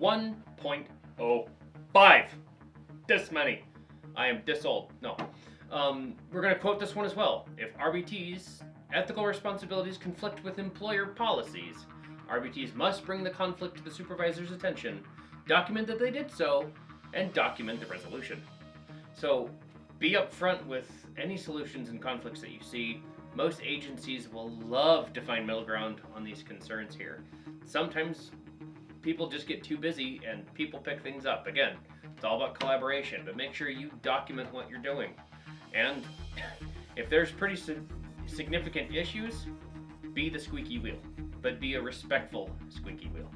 1.05. This many. I am this old. No. Um, we're going to quote this one as well. If RBT's ethical responsibilities conflict with employer policies, RBTs must bring the conflict to the supervisor's attention, document that they did so, and document the resolution. So be upfront with any solutions and conflicts that you see. Most agencies will love to find middle ground on these concerns here. Sometimes people just get too busy and people pick things up. Again, it's all about collaboration, but make sure you document what you're doing. And if there's pretty si- significant issues, be the squeaky wheel, but be a respectful squeaky wheel.